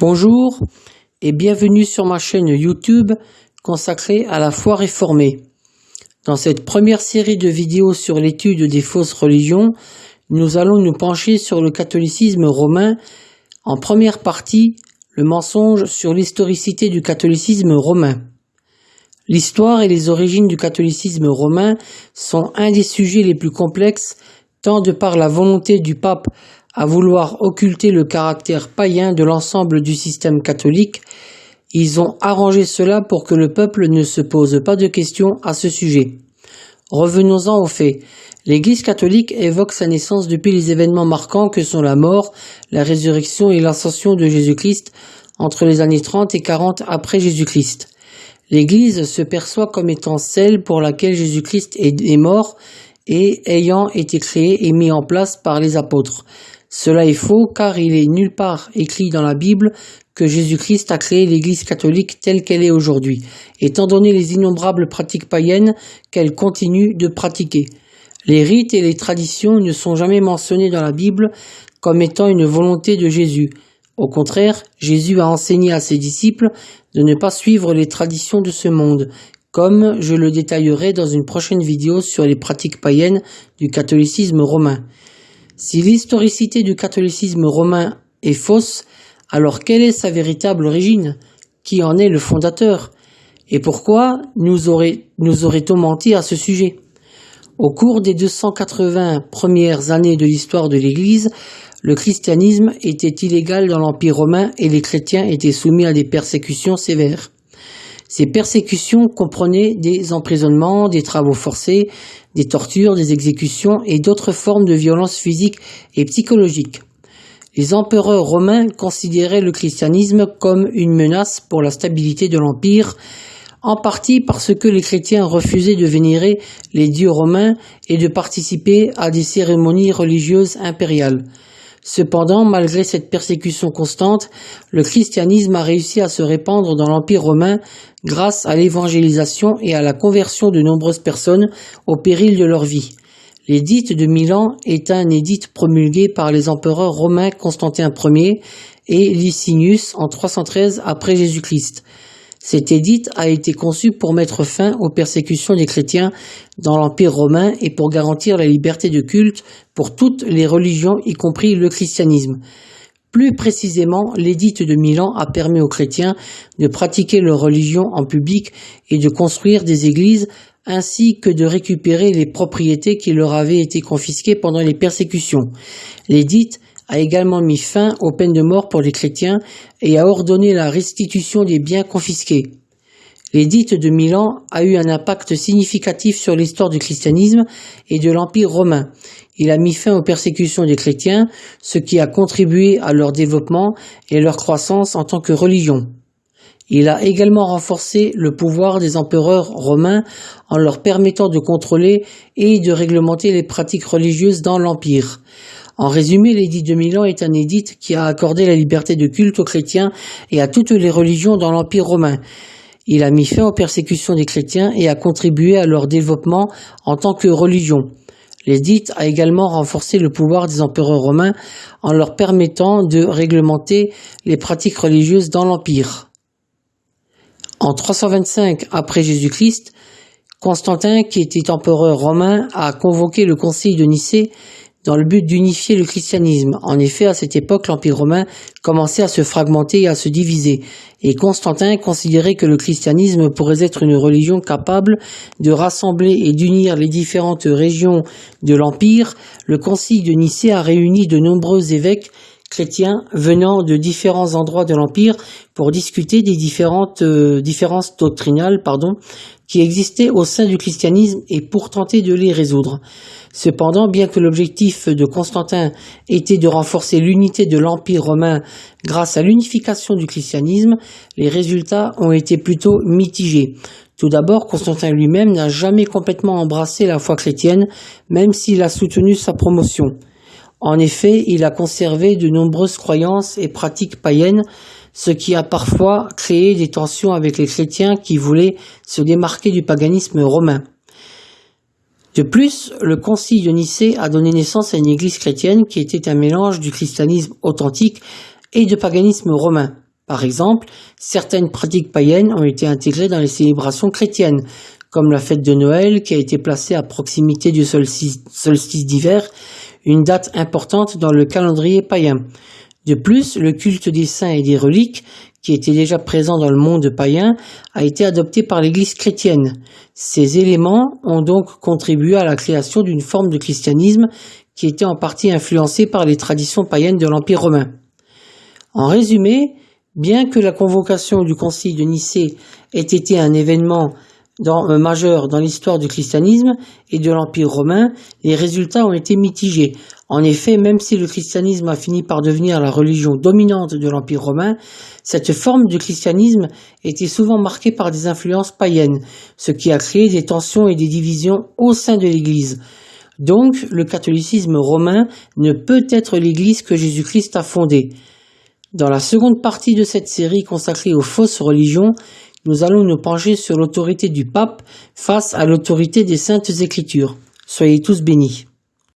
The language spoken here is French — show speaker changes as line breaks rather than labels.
Bonjour et bienvenue sur ma chaîne YouTube consacrée à la foi réformée. Dans cette première série de vidéos sur l'étude des fausses religions, nous allons nous pencher sur le catholicisme romain. En première partie, le mensonge sur l'historicité du catholicisme romain. L'histoire et les origines du catholicisme romain sont un des sujets les plus complexes, tant de par la volonté du pape à vouloir occulter le caractère païen de l'ensemble du système catholique, ils ont arrangé cela pour que le peuple ne se pose pas de questions à ce sujet. Revenons-en aux faits. L'Église catholique évoque sa naissance depuis les événements marquants que sont la mort, la résurrection et l'ascension de Jésus-Christ entre les années 30 et 40 après Jésus-Christ. L'Église se perçoit comme étant celle pour laquelle Jésus-Christ est mort et ayant été créé et mis en place par les apôtres. Cela est faux car il est nulle part écrit dans la Bible que Jésus-Christ a créé l'Église catholique telle qu'elle est aujourd'hui, étant donné les innombrables pratiques païennes qu'elle continue de pratiquer. Les rites et les traditions ne sont jamais mentionnés dans la Bible comme étant une volonté de Jésus. Au contraire, Jésus a enseigné à ses disciples de ne pas suivre les traditions de ce monde, comme je le détaillerai dans une prochaine vidéo sur les pratiques païennes du catholicisme romain. Si l'historicité du catholicisme romain est fausse, alors quelle est sa véritable origine? Qui en est le fondateur? Et pourquoi nous, aurait-on menti à ce sujet? Au cours des 280 premières années de l'histoire de l'Église, le christianisme était illégal dans l'Empire romain et les chrétiens étaient soumis à des persécutions sévères. Ces persécutions comprenaient des emprisonnements, des travaux forcés, des tortures, des exécutions et d'autres formes de violence physique et psychologique. Les empereurs romains considéraient le christianisme comme une menace pour la stabilité de l'Empire, en partie parce que les chrétiens refusaient de vénérer les dieux romains et de participer à des cérémonies religieuses impériales. Cependant, malgré cette persécution constante, le christianisme a réussi à se répandre dans l'Empire romain grâce à l'évangélisation et à la conversion de nombreuses personnes au péril de leur vie. L'édite de Milan est un édit promulgué par les empereurs romains Constantin Ier et Licinius en 313 après Jésus-Christ. Cet édit a été conçu pour mettre fin aux persécutions des chrétiens dans l'Empire romain et pour garantir la liberté de culte pour toutes les religions, y compris le christianisme. Plus précisément, l'édit de Milan a permis aux chrétiens de pratiquer leur religion en public et de construire des églises ainsi que de récupérer les propriétés qui leur avaient été confisquées pendant les persécutions. L'édit a également mis fin aux peines de mort pour les chrétiens et a ordonné la restitution des biens confisqués. L'édit de Milan a eu un impact significatif sur l'histoire du christianisme et de l'Empire romain. Il a mis fin aux persécutions des chrétiens, ce qui a contribué à leur développement et leur croissance en tant que religion. Il a également renforcé le pouvoir des empereurs romains en leur permettant de contrôler et de réglementer les pratiques religieuses dans l'Empire. En résumé, l'édit de Milan est un édit qui a accordé la liberté de culte aux chrétiens et à toutes les religions dans l'Empire romain. Il a mis fin aux persécutions des chrétiens et a contribué à leur développement en tant que religion. L'édit a également renforcé le pouvoir des empereurs romains en leur permettant de réglementer les pratiques religieuses dans l'Empire. En 325 après Jésus-Christ, Constantin, qui était empereur romain, a convoqué le concile de Nicée dans le but d'unifier le christianisme. En effet, à cette époque, l'Empire romain commençait à se fragmenter et à se diviser, et Constantin considérait que le christianisme pourrait être une religion capable de rassembler et d'unir les différentes régions de l'Empire. Le concile de Nicée a réuni de nombreux évêques chrétiens venant de différents endroits de l'Empire pour discuter des différentes euh, différences doctrinales pardon, qui existaient au sein du christianisme et pour tenter de les résoudre. Cependant, bien que l'objectif de Constantin était de renforcer l'unité de l'Empire romain grâce à l'unification du christianisme, les résultats ont été plutôt mitigés. Tout d'abord, Constantin lui-même n'a jamais complètement embrassé la foi chrétienne, même s'il a soutenu sa promotion. En effet, il a conservé de nombreuses croyances et pratiques païennes, ce qui a parfois créé des tensions avec les chrétiens qui voulaient se démarquer du paganisme romain. De plus, le concile de Nicée a donné naissance à une église chrétienne qui était un mélange du christianisme authentique et de paganisme romain. Par exemple, certaines pratiques païennes ont été intégrées dans les célébrations chrétiennes, comme la fête de Noël qui a été placée à proximité du solstice d'hiver, une date importante dans le calendrier païen. De plus, le culte des saints et des reliques, qui était déjà présent dans le monde païen, a été adopté par l'Église chrétienne. Ces éléments ont donc contribué à la création d'une forme de christianisme qui était en partie influencée par les traditions païennes de l'Empire romain. En résumé, bien que la convocation du Concile de Nicée ait été un événement euh, majeur dans l'histoire du christianisme et de l'Empire romain, les résultats ont été mitigés. En effet, même si le christianisme a fini par devenir la religion dominante de l'Empire romain, cette forme de christianisme était souvent marquée par des influences païennes, ce qui a créé des tensions et des divisions au sein de l'Église. Donc, le catholicisme romain ne peut être l'Église que Jésus-Christ a fondée. Dans la seconde partie de cette série consacrée aux fausses religions, nous allons nous pencher sur l'autorité du pape face à l'autorité des saintes écritures. Soyez tous bénis.